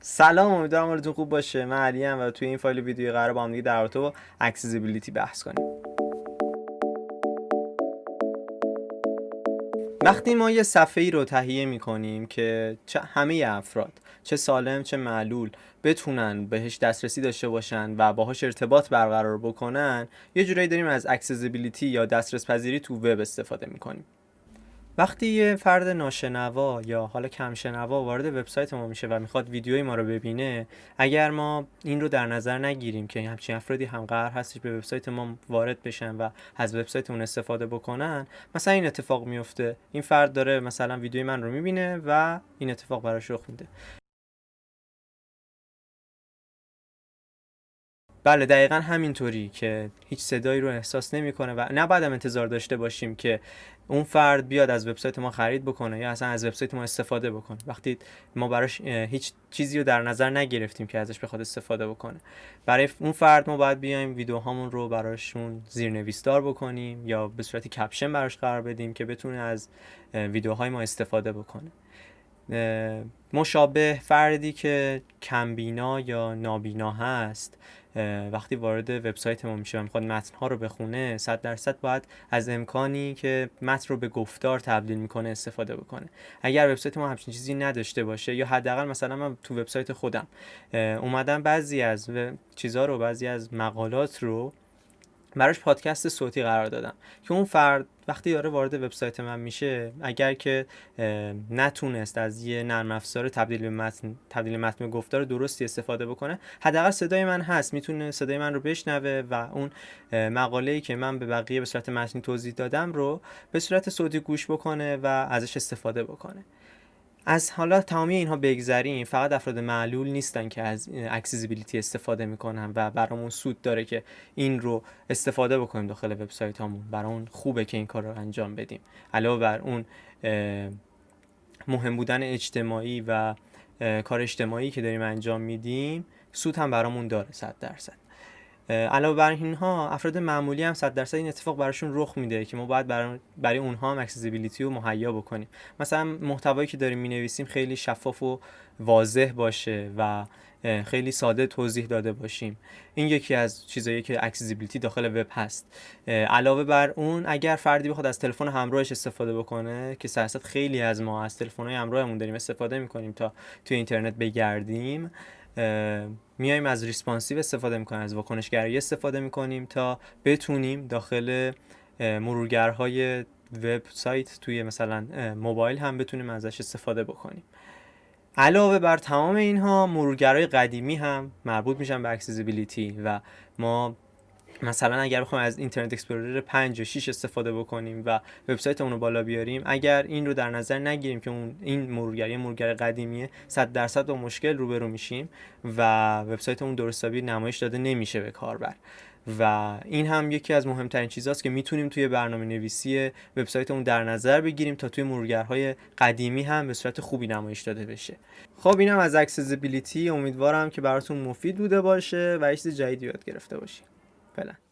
سلام امیدوارم حالتون خوب باشه. من علیم و توی این فایل ویدیویی قرار با هم دیگه در رابطه با accessibility بحث کنیم. وقتی ما یه صفحه ای رو تهیه می کنیم که چه همه افراد چه سالم چه معلول بتونن بهش دسترسی داشته باشن و باهاش ارتباط برقرار بکنن یه جورایی داریم از accessibility یا دسترس پذیری تو وب استفاده می‌کنیم. وقتی یه فرد ناشنوا یا حالا کمشنوا وارد وبسایت ما میشه و می‌خواد ویدیوی ما رو ببینه اگر ما این رو در نظر نگیریم که همچین افرادی هم قرار هستش به وبسایت ما وارد بشن و از وبسایتمون استفاده بکنن مثلا این اتفاق میفته. این فرد داره مثلا ویدیوی من رو می‌بینه و این اتفاق براش رخ میده. بله دقیقا همینطوری که هیچ صدایی رو احساس نمی‌کنه و نباید هم انتظار داشته باشیم که اون فرد بیاد از وبسایت ما خرید بکنه یا اصلا از وبسایت ما استفاده بکنه. وقتی ما براش هیچ چیزی رو در نظر نگرفتیم که ازش بخواد استفاده بکنه. برای اون فرد ما باید بیایم ویدیوهامون رو براشون زیرنویسدار بکنیم یا به صورت کپشن براش قرار بدیم که بتونه از ویدیوهای ما استفاده بکنه. مشابه فردی که کمبینا یا نابینا هست وقتی وارد وبسایت ما میشه و می‌خواد متن ها رو بخونه 100 درصد باید از امکانی که متن رو به گفتار تبدیل می‌کنه استفاده بکنه. اگر وبسایت ما همچین چیزی نداشته باشه یا حداقل مثلا من تو وبسایت خودم اومدم بعضی از چیزها رو بعضی از مقالات رو براش پادکست صوتی قرار دادم که اون فرد وقتی داره وارد وبسایت من میشه اگر که نتونست از یه نرم افزار تبدیل به متن تبدیل متن گفتار درستی استفاده بکنه حداقل صدای من هست می‌تونه صدای من رو بشنوه و اون مقاله ای که من به بقیه به صورت متنی توضیح دادم رو به صورت صوتی گوش بکنه و ازش استفاده بکنه. از حالا تمامی اینها بگذریم. فقط افراد معلول نیستن که از اکسیزیبیلیتی استفاده می‌کنن و برامون سود داره که این رو استفاده بکنیم داخل وبسایت هامون برامون خوبه که این کار رو انجام بدیم. علاوه بر اون مهم بودن اجتماعی و کار اجتماعی که داریم انجام میدیم سود هم برامون داره صد درصد. علاوه بر اینها افراد معمولی هم 100 درصد این اتفاق براشون رخ میده که ما باید برای, اونها هم accessibility رو مهیا بکنیم. مثلا محتوایی که داریم می‌نویسیم خیلی شفاف و واضح باشه و خیلی ساده توضیح داده باشیم. این یکی از چیزایی که accessibility داخل وب هست. علاوه بر اون اگر فردی بخواد از تلفن همراهش استفاده بکنه که صددرصد خیلی از ما از تلفن همراهمون داریم استفاده می‌کنیم تا توی اینترنت بگردیم میایم از responsive استفاده می‌کنیم از واکنشگرایی استفاده می‌کنیم تا بتونیم داخل مرورگرهای وبسایت توی مثلا موبایل هم بتونیم ازش استفاده بکنیم. علاوه بر تمام اینها مرورگرهای قدیمی هم مربوط میشن به accessibility و ما مثلا اگر بخوایم از Internet Explorer 5 و 6 استفاده بکنیم و وبسایتمون رو بالا بیاریم اگر این رو در نظر نگیریم که اون این مرورگری مرورگر قدیمیه 100 درصد با مشکل روبرو میشیم و وبسایتمون درست نمایش داده نمیشه به کاربر. و این هم یکی از مهمترین چیزاست که می‌تونیم توی برنامه نویسی وبسایتمون در نظر بگیریم تا توی مرورگرهای قدیمی هم به صورت خوبی نمایش داده بشه. خب اینم از اکسسیبیلیتی امیدوارم که براتون مفید بوده باشه و چیز جدیدی یاد گرفته باشید 快乐。